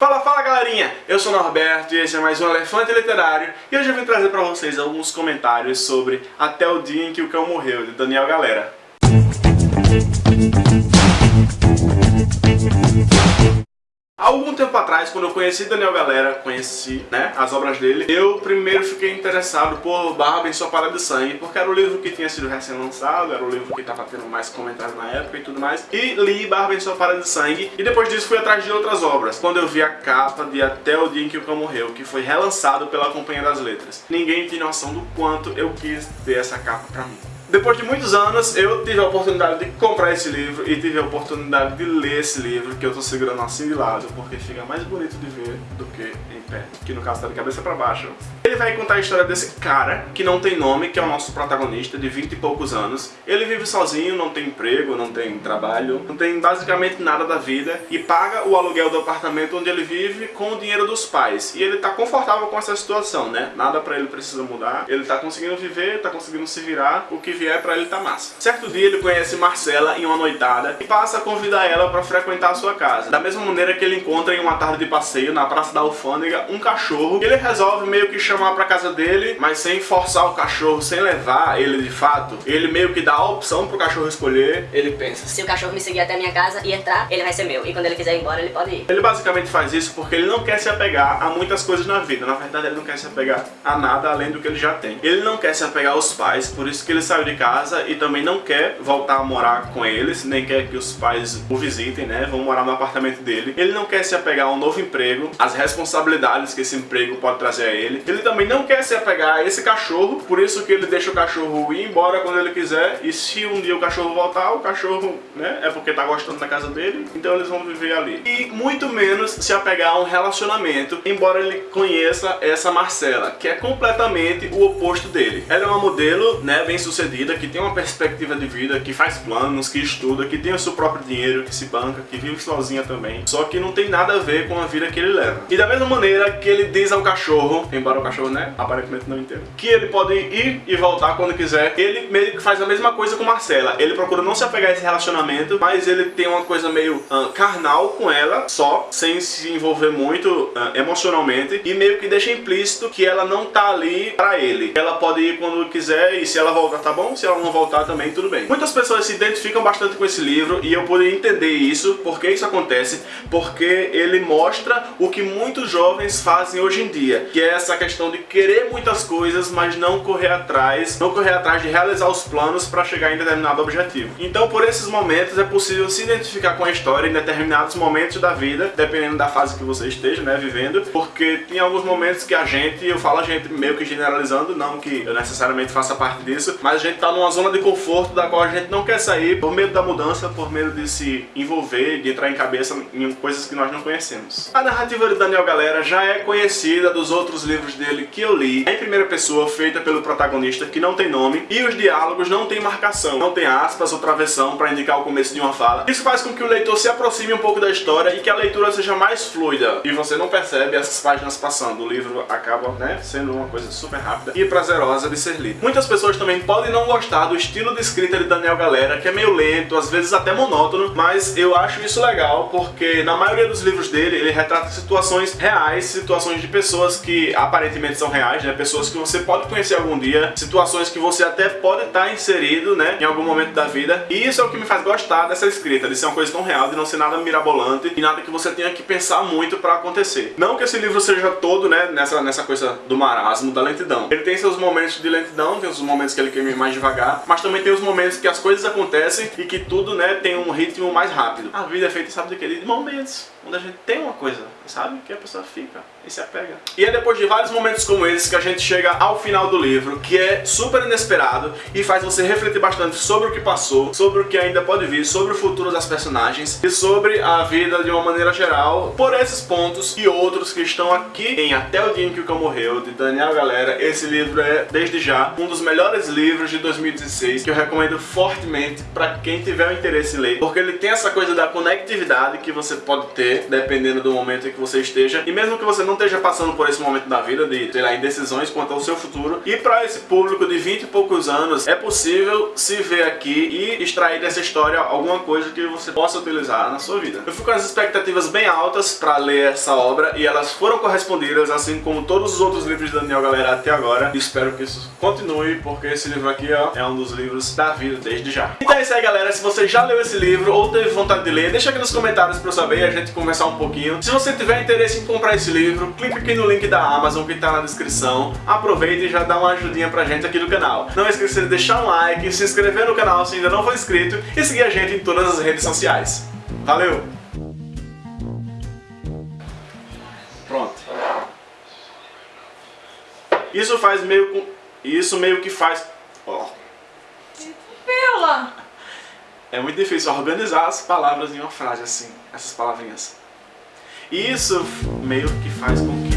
Fala, fala galerinha! Eu sou o Norberto e esse é mais um Elefante Literário e hoje eu vim trazer pra vocês alguns comentários sobre Até o Dia em que o Cão Morreu, de Daniel Galera. Atrás, quando eu conheci Daniel Galera, conheci né, as obras dele, eu primeiro fiquei interessado por Barba Parada de Sangue, porque era o livro que tinha sido recém-lançado, era o livro que estava tendo mais comentários na época e tudo mais, e li Barba Parada de Sangue, e depois disso fui atrás de outras obras, quando eu vi a capa de Até o Dia em que o Cão Morreu, que foi relançado pela Companhia das Letras. Ninguém tem noção do quanto eu quis ter essa capa pra mim. Depois de muitos anos, eu tive a oportunidade de comprar esse livro e tive a oportunidade de ler esse livro, que eu tô segurando assim de lado, porque fica mais bonito de ver do que em pé, que no caso tá de cabeça pra baixo. Ele vai contar a história desse cara, que não tem nome, que é o nosso protagonista, de 20 e poucos anos. Ele vive sozinho, não tem emprego, não tem trabalho, não tem basicamente nada da vida, e paga o aluguel do apartamento onde ele vive com o dinheiro dos pais. E ele tá confortável com essa situação, né? Nada pra ele precisa mudar, ele tá conseguindo viver, tá conseguindo se virar, o que vier pra ele tá massa. Certo dia ele conhece Marcela em uma noitada e passa a convidar ela pra frequentar a sua casa. Da mesma maneira que ele encontra em uma tarde de passeio na Praça da Alfândega um cachorro, ele resolve meio que chamar pra casa dele, mas sem forçar o cachorro, sem levar ele de fato. Ele meio que dá a opção pro cachorro escolher. Ele pensa, Se o cachorro me seguir até a minha casa e entrar, ele vai ser meu. E quando ele quiser ir embora, ele pode ir. Ele basicamente faz isso porque ele não quer se apegar a muitas coisas na vida. Na verdade, ele não quer se apegar a nada além do que ele já tem. Ele não quer se apegar aos pais, por isso que ele saiu de casa e também não quer voltar a morar com eles, nem quer que os pais o visitem, né? Vão morar no apartamento dele. Ele não quer se apegar a um novo emprego, as responsabilidades que esse emprego pode trazer a ele. Ele também não quer se apegar a esse cachorro, por isso que ele deixa o cachorro ir embora quando ele quiser. E se um dia o cachorro voltar, o cachorro, né? É porque tá gostando da casa dele, então eles vão viver ali. E muito menos se apegar a um relacionamento, embora ele conheça essa Marcela, que é completamente o oposto dele. Ela é uma modelo, né, bem sucedida, que tem uma perspectiva de vida, que faz planos, que estuda, que tem o seu próprio dinheiro, que se banca, que vive sozinha também. Só que não tem nada a ver com a vida que ele leva. E da mesma maneira que ele diz ao cachorro, embora o cachorro, né, aparentemente não entenda, que ele pode ir e voltar quando quiser, ele meio que faz a mesma coisa com Marcela. Ele procura não se apegar a esse relacionamento, mas ele tem uma coisa meio ah, carnal com ela, só, sem se envolver muito ah, emocionalmente, e meio que deixa implícito que ela não tá ali pra ele. Ela pode ir quando quiser e se ela voltar tá bom, se ela não voltar também tudo bem. Muitas pessoas se identificam bastante com esse livro e eu pude entender isso, porque isso acontece, porque ele mostra o que muitos jovens fazem hoje em dia, que é essa questão de querer muitas coisas, mas não correr atrás, não correr atrás de realizar os planos para chegar em determinado objetivo. Então, por esses momentos é possível se identificar com a história em determinados momentos da vida, dependendo da fase que você esteja, né, vivendo, porque tem alguns momentos que a gente, eu falo a gente meio que generalizando, não que eu necessariamente faça parte disso, mas a gente tá numa zona de conforto da qual a gente não quer sair por medo da mudança, por medo de se envolver, de entrar em cabeça em coisas que nós não conhecemos. A narrativa de Daniel Galera já é conhecida dos outros livros dele que eu li, em primeira pessoa, feita pelo protagonista, que não tem nome, e os diálogos não tem marcação, não tem aspas ou travessão para indicar o começo de uma fala. Isso faz com que o leitor se aproxime um pouco da história e que a leitura seja mais fluida, e você não percebe essas páginas passando. O livro acaba, né, sendo uma coisa super rápida e prazerosa de ser lido. Muitas pessoas também podem não gostar do estilo de escrita de Daniel Galera, que é meio lento, às vezes até monótono, mas eu acho isso legal porque na maioria dos livros dele ele retrata situações reais, situações de pessoas que aparentemente são reais, né? Pessoas que você pode conhecer algum dia, situações que você até pode estar inserido, né? Em algum momento da vida. E isso é o que me faz gostar dessa escrita, de ser uma coisa tão real, de não ser nada mirabolante e nada que você tenha que pensar muito pra acontecer. Não que esse livro seja todo, né? Nessa, nessa coisa do marasmo, da lentidão. Ele tem seus momentos de lentidão, tem os momentos que ele quer ir mais devagar, mas também tem os momentos que as coisas acontecem e que tudo, né, tem um ritmo mais rápido. A vida é feita, sabe quê? De momentos. Onde a gente tem uma coisa, sabe? Que a pessoa fica e se apega. E é depois de vários momentos como esses que a gente chega ao final do livro, que é super inesperado e faz você refletir bastante sobre o que passou, sobre o que ainda pode vir, sobre o futuro das personagens e sobre a vida de uma maneira geral. Por esses pontos e outros que estão aqui em Até o Dia em que o Cão Morreu, de Daniel Galera, esse livro é, desde já, um dos melhores livros de de 2016 que eu recomendo fortemente para quem tiver o interesse em ler, porque ele tem essa coisa da conectividade que você pode ter dependendo do momento em que você esteja, e mesmo que você não esteja passando por esse momento da vida de, ter lá, indecisões quanto ao seu futuro, e para esse público de 20 e poucos anos, é possível se ver aqui e extrair dessa história alguma coisa que você possa utilizar na sua vida. Eu fui com as expectativas bem altas para ler essa obra e elas foram correspondidas, assim como todos os outros livros de Daniel Galera até agora. E espero que isso continue, porque esse livro aqui é um dos livros da vida desde já. Então é isso aí, galera. Se você já leu esse livro ou teve vontade de ler, deixa aqui nos comentários para eu saber e a gente conversar um pouquinho. Se você tiver interesse em comprar esse livro, clique aqui no link da Amazon que está na descrição. Aproveita e já dá uma ajudinha pra gente aqui do canal. Não esqueça de deixar um like, se inscrever no canal se ainda não for inscrito e seguir a gente em todas as redes sociais. Valeu! Pronto. Isso faz meio com... Isso meio que faz... É muito difícil organizar as palavras em uma frase assim, essas palavrinhas. Isso meio que faz com